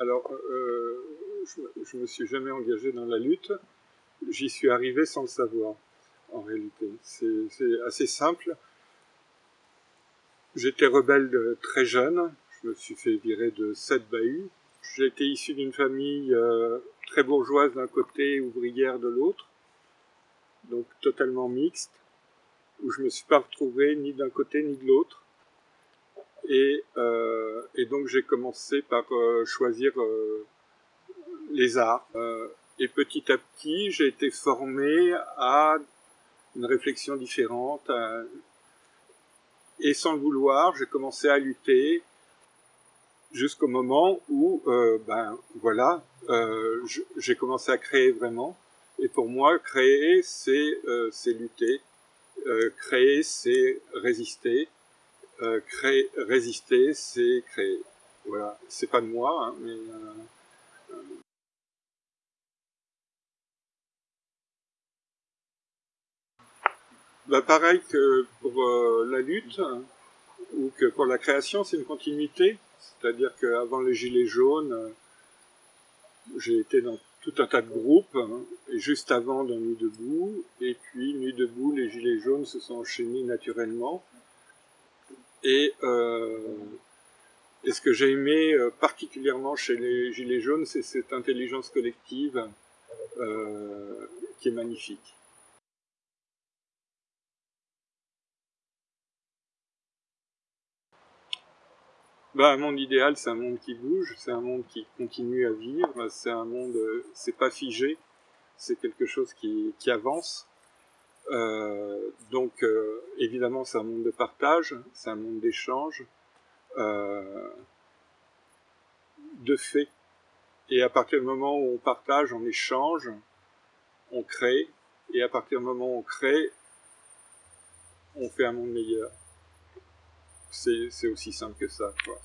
Alors, euh, je ne me suis jamais engagé dans la lutte. J'y suis arrivé sans le savoir, en réalité. C'est assez simple. J'étais rebelle de très jeune. Je me suis fait virer de sept bahuts. J'étais issu d'une famille euh, très bourgeoise d'un côté, ouvrière de l'autre. Donc totalement mixte. Où je me suis pas retrouvé ni d'un côté ni de l'autre. Et, euh, donc j'ai commencé par euh, choisir les arts. Euh, et petit à petit, j'ai été formé à une réflexion différente. et sans le vouloir, j'ai commencé à lutter jusqu'au moment où, ben voilà, j'ai commencé à créer vraiment. Et pour moi, créer, c'est lutter. créer, c'est résister euh, créer, résister, c'est créer. Voilà, c'est pas de moi, hein, mais bah pareil que pour la lutte ou que pour la création, c'est une continuité. C'est-à-dire qu'avant les Gilets jaunes, j'ai été dans tout un tas de groupes, hein, et juste avant dans Nuit debout, et puis Nuit debout, les Gilets jaunes se sont enchaînés naturellement. Et, euh, ce que j'ai aimé euh, particulièrement chez les Gilets jaunes, c'est cette intelligence collective euh, qui est magnifique. Bah, un monde idéal, c'est un monde qui bouge, c'est un monde qui continue à vivre, c'est un monde, c'est pas figé, c'est quelque chose qui, avance. Euh, donc euh, évidemment c'est un monde de partage, c'est un monde d'échange, euh, de fait. Et à partir du moment où on partage, on échange, on crée, et à partir du moment où on crée, on fait un monde meilleur. C'est aussi simple que ça. Quoi.